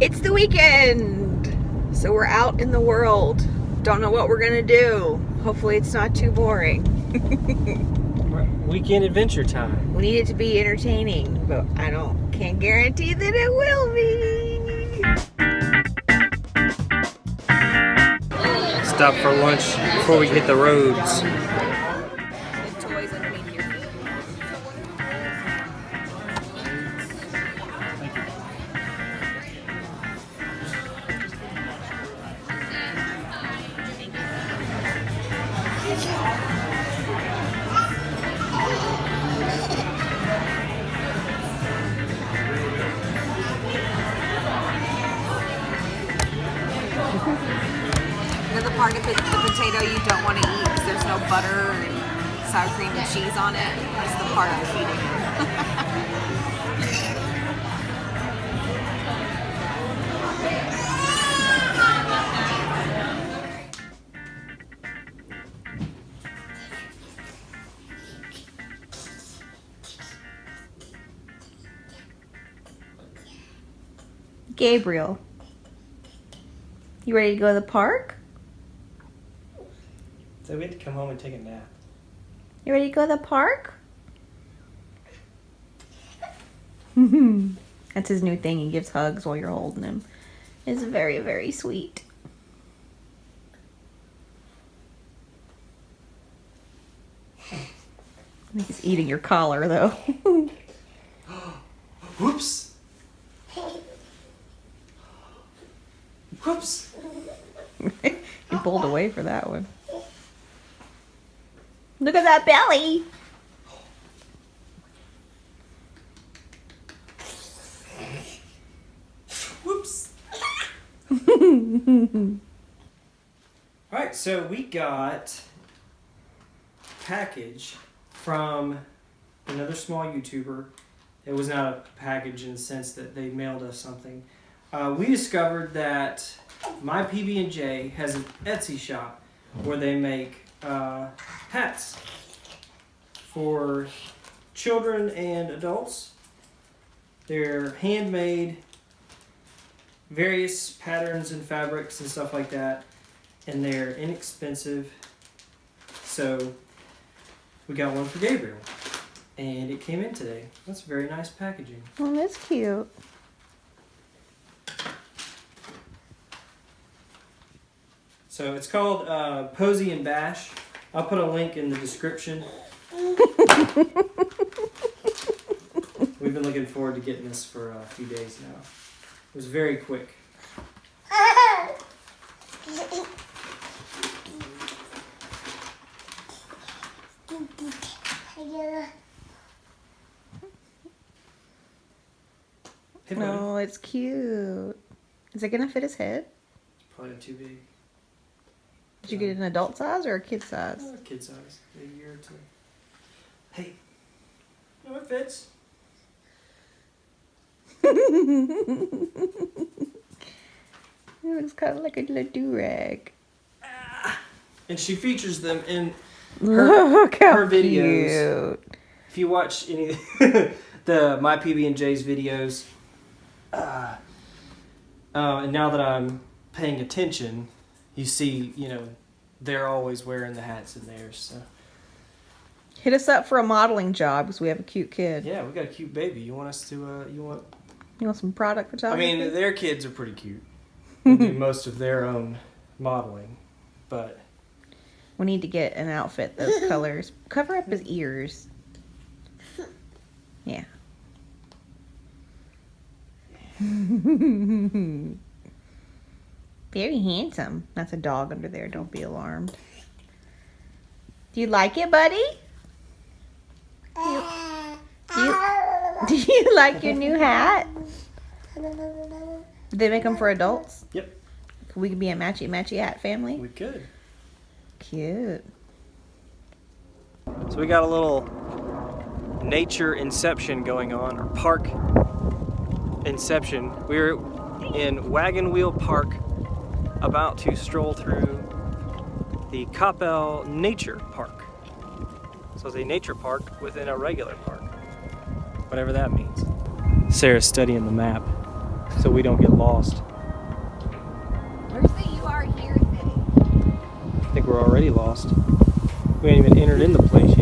It's the weekend, so we're out in the world. Don't know what we're gonna do. Hopefully it's not too boring. Weekend adventure time. We need it to be entertaining, but I don't can't guarantee that it will be. Stop for lunch before we hit the roads. Know the part of the potato you don't want to eat because there's no butter and sour cream and cheese on it. It's the part I'm feeding. Gabriel, you ready to go to the park? So we had to come home and take a nap. You ready to go to the park? That's his new thing. He gives hugs while you're holding him. It's very, very sweet. He's eating your collar, though. Whoops! Whoops! he pulled away for that one. Look at that belly. Whoops! Alright, so we got package from another small YouTuber. It was not a package in the sense that they mailed us something. Uh, we discovered that my PB&J has an Etsy shop where they make uh, hats for children and adults. They're handmade, various patterns and fabrics and stuff like that, and they're inexpensive. So we got one for Gabriel, and it came in today. That's very nice packaging. Oh, that's cute. So it's called uh, Posy and Bash. I'll put a link in the description. We've been looking forward to getting this for a few days now. It was very quick. Hey, buddy. Oh, it's cute. Is it gonna fit his head? Probably too big. Did you get an adult size or a kid size? Uh, kid size, a year or two. Hey, no, it fits. It looks kind of like a little do-rag. And she features them in. Look how her videos. cute. If you watch any the my PB and J's videos, uh, uh, and now that I'm paying attention, you see, you know, they're always wearing the hats in theirs. So Hit us up for a modeling job because we have a cute kid. yeah, we got a cute baby. You want us to? Uh, you want? You want some product photography? I mean, their kids are pretty cute. Do most of their own modeling, but we need to get an outfit those colors. Cover up his ears. Yeah. Very handsome. That's a dog under there. Don't be alarmed. Do you like it, buddy? Do you, do you, do you like your new hat? Did they make them for adults? Yep. We Could we be a matchy matchy hat family? we could. Cute. So we got a little nature inception going on, or park inception. We're in Wagon Wheel Park, about to stroll through the Coppell Nature Park. So it's a nature park within a regular park, whatever that means. Sarah's studying the map. so we don't get lost. Where's the you are here thing? I think we're already lost. We ain't even entered in the place yet.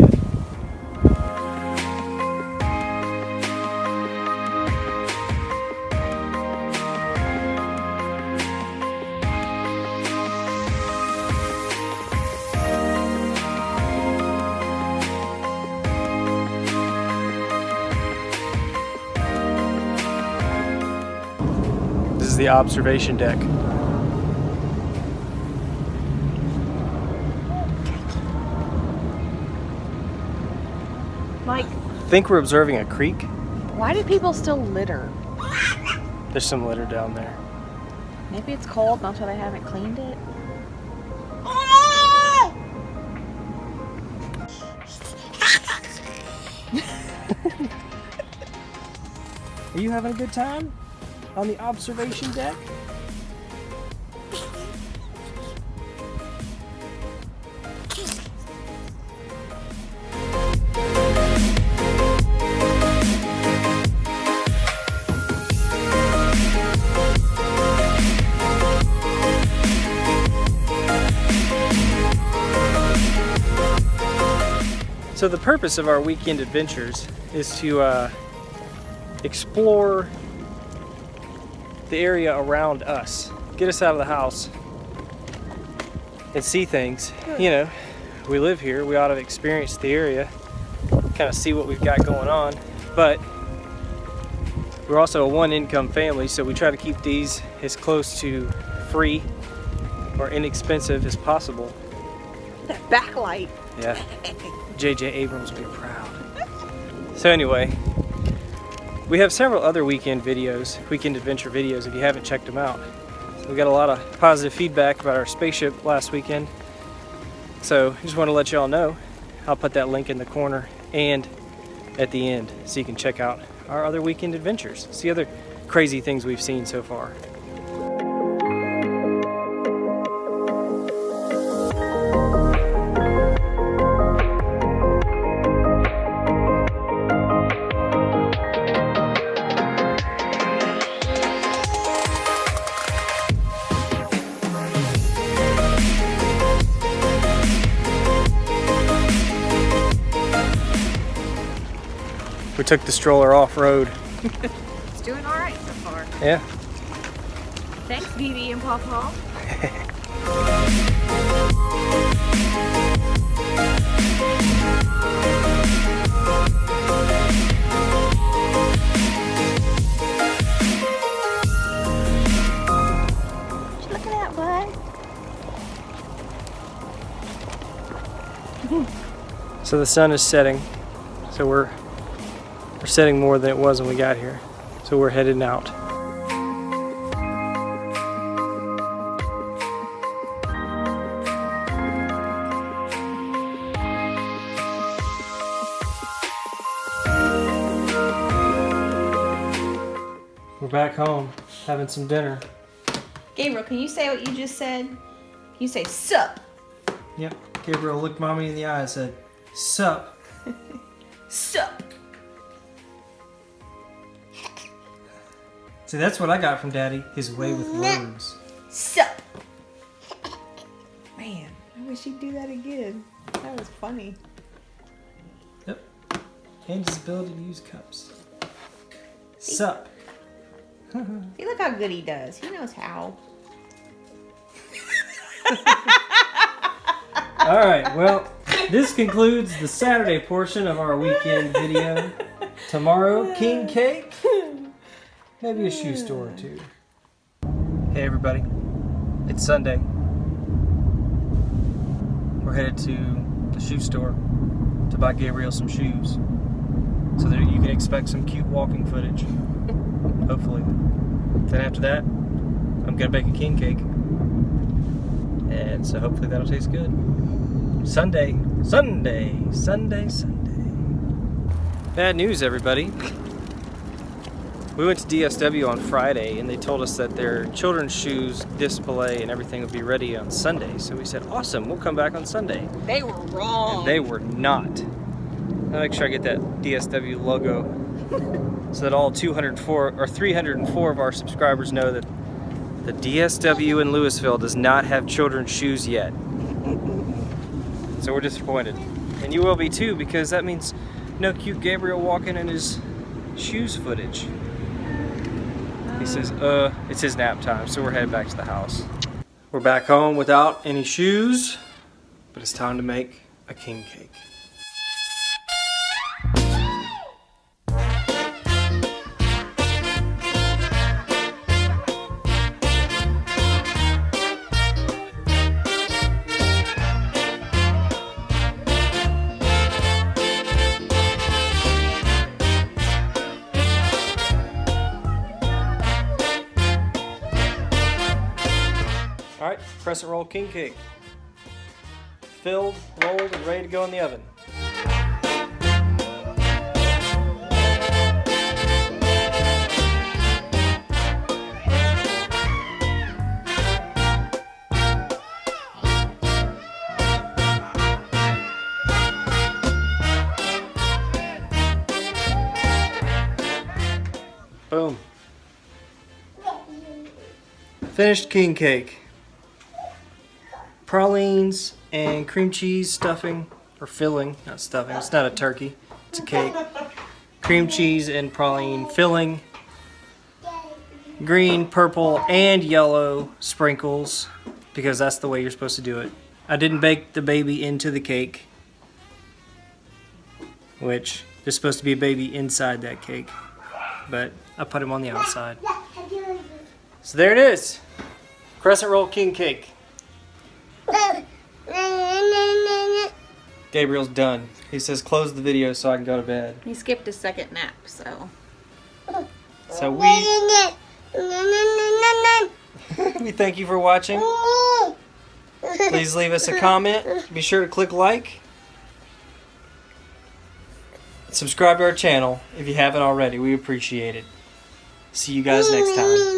The observation deck. Like, think we're observing a creek. why do people still litter? There's some litter down there. Maybe it's cold, that's why they haven't cleaned it. Are you having a good time on the observation deck? So the purpose of our weekend adventures is to uh, explore the area around us. Get us out of the house and see things. You know, we live here, we ought to experience the area, kind of see what we've got going on. But we're also a one income family, so we try to keep these as close to free or inexpensive as possible. That backlight. Yeah. JJ Abrams will be proud. So anyway, we have several other weekend videos, weekend adventure videos if you haven't checked them out. We got a lot of positive feedback about our spaceship last weekend. So just want to let y'all know. I'll put that link in the corner and at the end so you can check out our other weekend adventures. See other crazy things we've seen so far. Took the stroller off-road. It's doing alright so far. Yeah. Thanks, Dee and Pawpaw. Look at that, bud. So the sun is setting. So we're we're setting more than it was when we got here. So we're heading out. We're back home having some dinner. Gabriel, can you say what you just said? Can you say sup? Yep. Gabriel looked mommy in the eye and said, Sup. Sup. See, that's what I got from Daddy. His way with words. Sup. Man, I wish he'd do that again. That was funny. Yep. And his ability to use cups. Sup. See, look how good he does. He knows how. All right. Well, this concludes the Saturday portion of our weekend video. Tomorrow, king cake. Maybe a shoe store or two. Hey everybody. It's Sunday. We're headed to the shoe store to buy Gabriel some shoes. So that you can expect some cute walking footage. Hopefully. Then after that, I'm gonna bake a king cake. And so hopefully that'll taste good. Sunday, Sunday, Sunday, Sunday. Bad news, everybody. We went to DSW on Friday and they told us that their children's shoes display and everything would be ready on Sunday. So we said, awesome, we'll come back on Sunday. They were wrong. And they were not. I'll make sure I get that DSW logo so that all 204 or 304 of our subscribers know that the DSW in Lewisville does not have children's shoes yet. So we're disappointed. And you will be too because that means no cute Gabriel walking in his shoes footage. Says, uh, it's his nap time, so we're headed back to the house. We're back home without any shoes, but it's time to make a king cake. Crescent roll king cake. Filled, rolled, and ready to go in the oven. Boom. Finished king cake. Pralines and cream cheese stuffing, or filling, not stuffing. It's not a turkey, it's a cake. Cream cheese and praline filling. Green, purple, and yellow sprinkles, because that's the way you're supposed to do it. I didn't bake the baby into the cake, which there's supposed to be a baby inside that cake, but I put him on the outside. So there it is. Crescent roll king cake. Gabriel's done. He says close the video so I can go to bed. He skipped his second nap, so. So we we thank you for watching. Please leave us a comment. Be sure to click like. Subscribe to our channel if you haven't already. We appreciate it. See you guys next time.